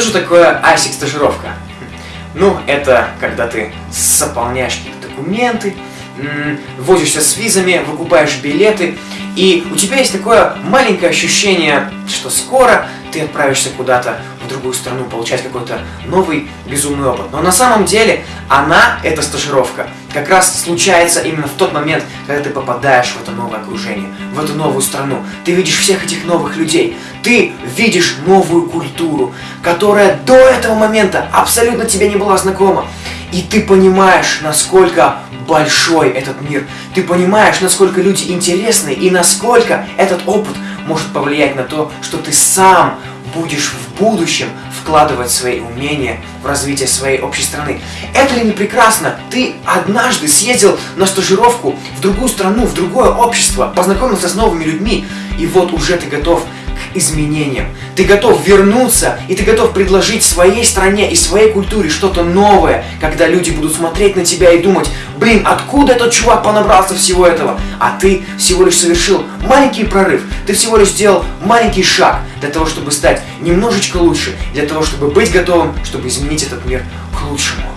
Что же такое ISIC стажировка? Ну, это когда ты заполняешь какие-то документы, возишься с визами, выкупаешь билеты, и у тебя есть такое маленькое ощущение, что скоро ты отправишься куда-то в другую страну, получать какой-то новый безумный опыт. Но на самом деле она, эта стажировка, как раз случается именно в тот момент, когда ты попадаешь в это новое окружение, в эту новую страну. Ты видишь всех этих новых людей, ты видишь новую культуру, которая до этого момента абсолютно тебе не была знакома. И ты понимаешь, насколько большой этот мир. Ты понимаешь, насколько люди интересны и насколько этот опыт может повлиять на то, что ты сам будешь в будущем вкладывать свои умения в развитие своей общей страны. Это ли не прекрасно? Ты однажды съездил на стажировку в другую страну, в другое общество, познакомился с новыми людьми, и вот уже ты готов изменениям. Ты готов вернуться, и ты готов предложить своей стране и своей культуре что-то новое, когда люди будут смотреть на тебя и думать, блин, откуда этот чувак понабрался всего этого? А ты всего лишь совершил маленький прорыв, ты всего лишь сделал маленький шаг для того, чтобы стать немножечко лучше, для того, чтобы быть готовым, чтобы изменить этот мир к лучшему.